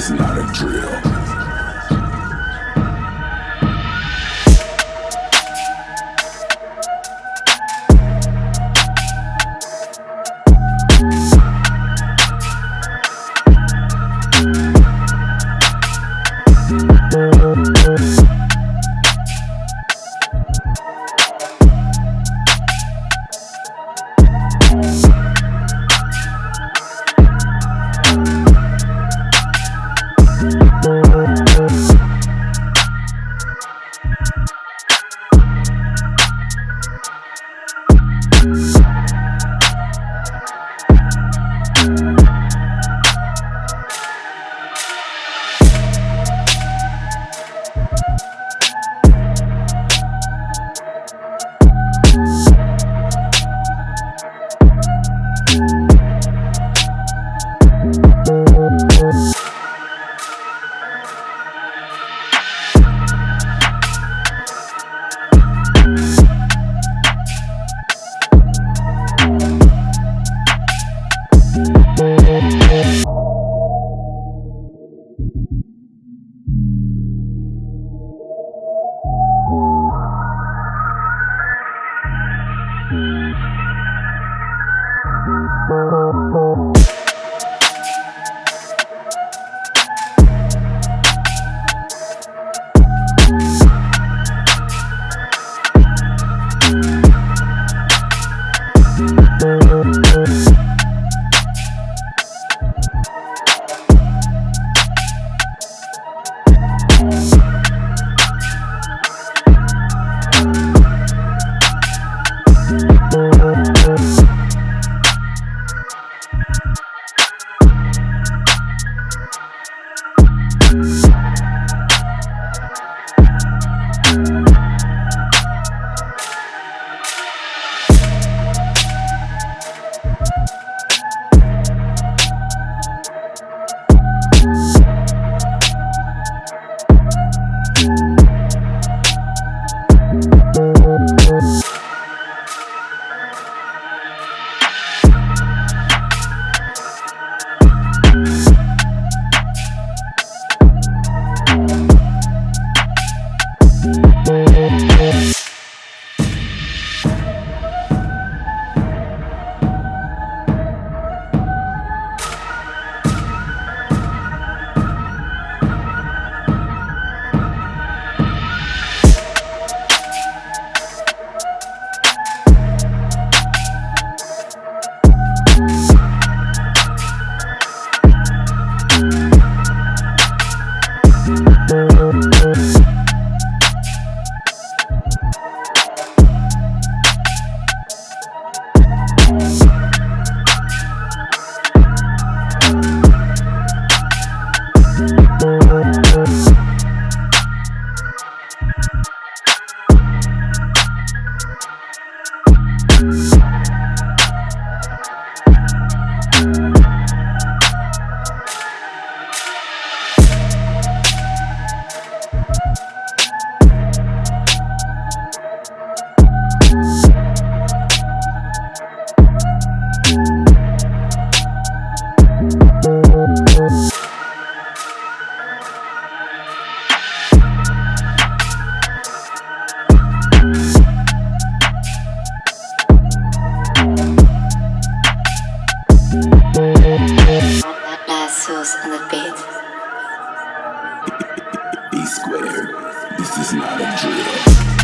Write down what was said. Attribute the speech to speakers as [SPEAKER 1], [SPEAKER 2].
[SPEAKER 1] is not a drill. This is not a drill.